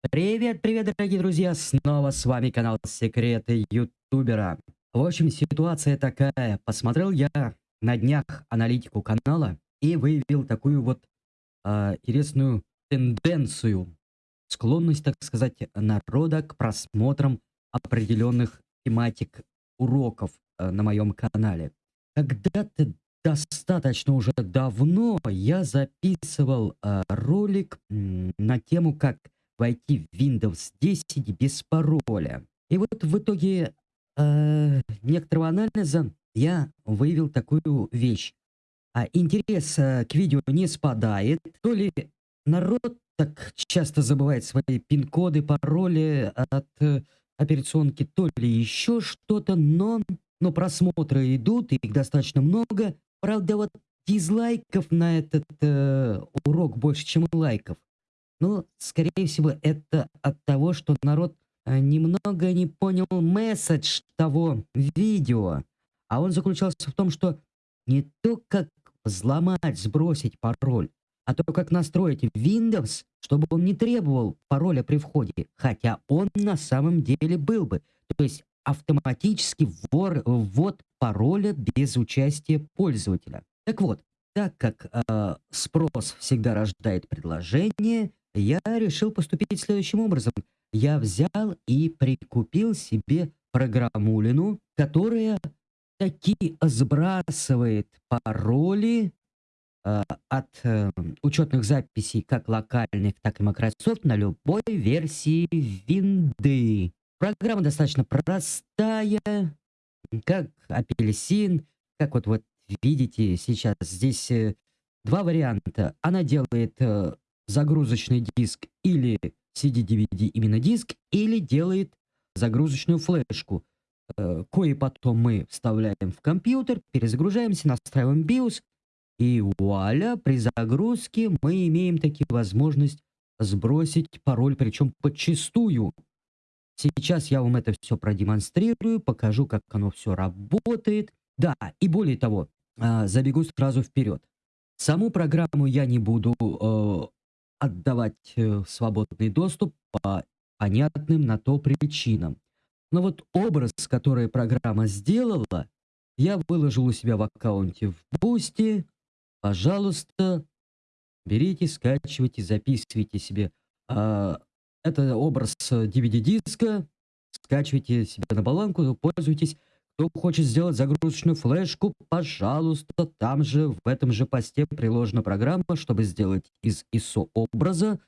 Привет, привет, дорогие друзья! Снова с вами канал Секреты Ютубера. В общем, ситуация такая. Посмотрел я на днях аналитику канала и выявил такую вот э, интересную тенденцию. Склонность, так сказать, народа к просмотрам определенных тематик уроков э, на моем канале. Когда-то достаточно уже давно я записывал э, ролик на тему, как войти в Windows 10 без пароля. И вот в итоге э, некоторого анализа я выявил такую вещь. А интерес э, к видео не спадает, то ли народ так часто забывает свои пин-коды, пароли от э, операционки, то ли еще что-то, но, но просмотры идут, их достаточно много. Правда, вот дизлайков на этот э, урок больше, чем лайков. Ну, скорее всего, это от того, что народ э, немного не понял месседж того видео. А он заключался в том, что не то, как взломать, сбросить пароль, а то, как настроить Windows, чтобы он не требовал пароля при входе, хотя он на самом деле был бы. То есть автоматически ввор, ввод пароля без участия пользователя. Так вот, так как э, спрос всегда рождает предложение, я решил поступить следующим образом. Я взял и прикупил себе программулину, которая таки сбрасывает пароли э, от э, учетных записей как локальных, так и Microsoft на любой версии винды. Программа достаточно простая, как апельсин, как вот, вот видите сейчас здесь э, два варианта. Она делает э, загрузочный диск или CD-DVD именно диск, или делает загрузочную флешку, э, кое потом мы вставляем в компьютер, перезагружаемся, настраиваем BIOS, и вуаля, при загрузке мы имеем таки возможность сбросить пароль, причем подчистую. Сейчас я вам это все продемонстрирую, покажу, как оно все работает. Да, и более того, э, забегу сразу вперед. Саму программу я не буду э, отдавать э, свободный доступ по понятным на то причинам. Но вот образ, который программа сделала, я выложил у себя в аккаунте в Boosty. Пожалуйста, берите, скачивайте, записывайте себе. А, это образ DVD-диска. Скачивайте себе на баланку, пользуйтесь. Кто хочет сделать загрузочную флешку, пожалуйста, там же, в этом же посте приложена программа, чтобы сделать из ISO образа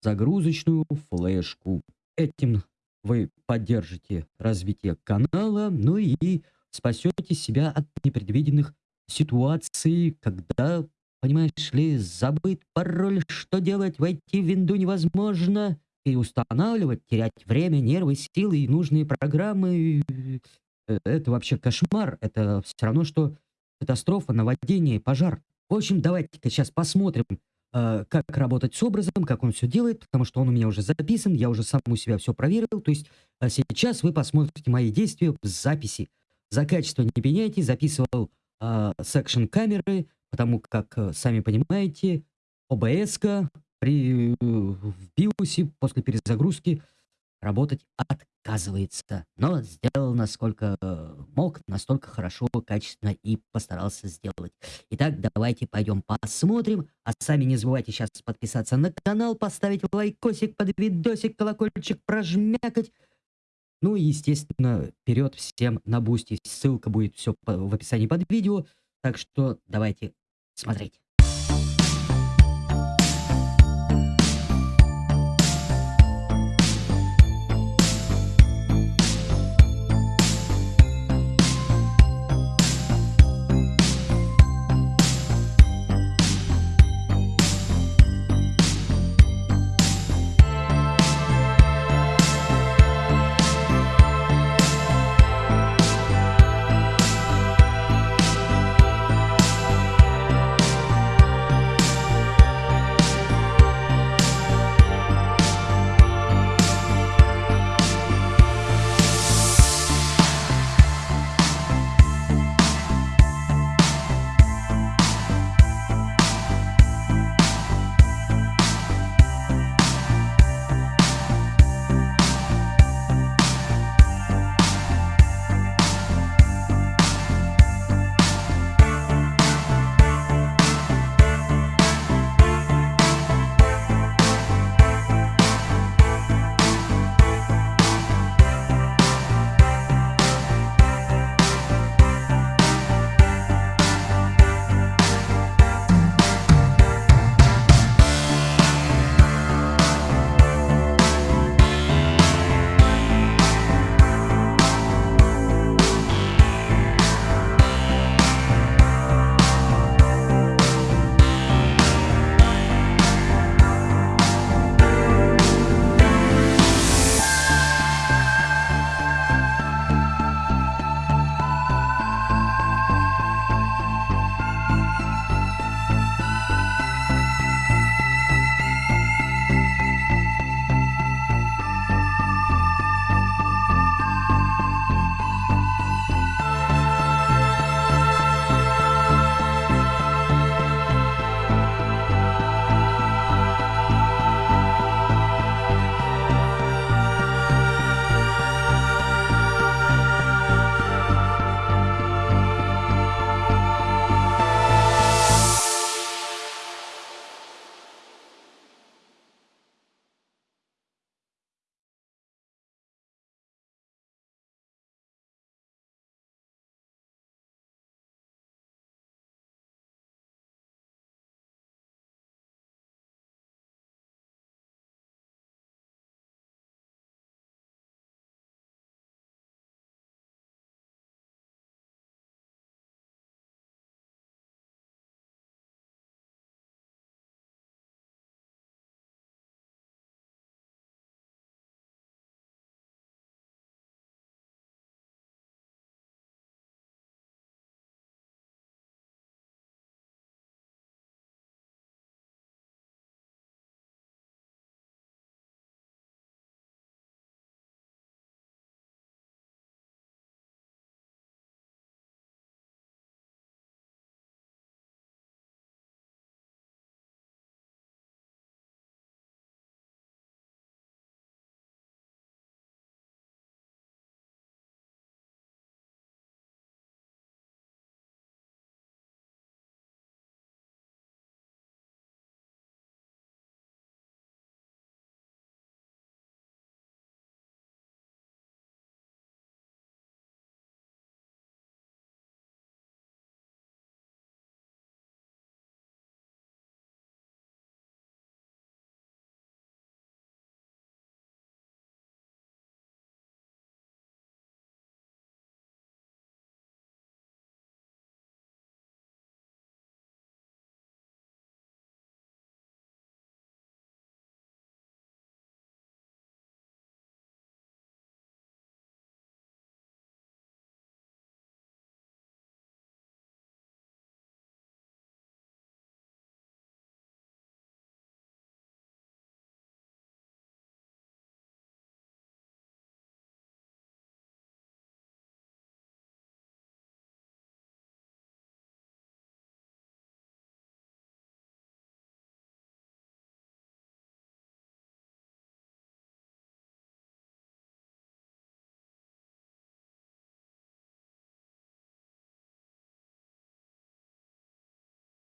загрузочную флешку. Этим вы поддержите развитие канала, ну и спасете себя от непредвиденных ситуаций, когда, понимаешь ли, забыть пароль, что делать, войти в винду невозможно, и устанавливать, терять время, нервы, силы и нужные программы. Э, это вообще кошмар. Это все равно, что катастрофа, наводнение, пожар. В общем, давайте-ка сейчас посмотрим, э, как работать с образом, как он все делает, потому что он у меня уже записан, я уже сам у себя все проверил. То есть э, сейчас вы посмотрите мои действия в записи. За качество не пеняйте, записывал э, камеры, потому как, сами понимаете, обс при в биосе после перезагрузки работать отказывается. Но сделал насколько э, мог, настолько хорошо, качественно и постарался сделать. Итак, давайте пойдем посмотрим. А сами не забывайте сейчас подписаться на канал, поставить лайкосик под видосик, колокольчик прожмякать. Ну и, естественно, вперед всем на Boosty. Ссылка будет все в описании под видео. Так что давайте смотреть.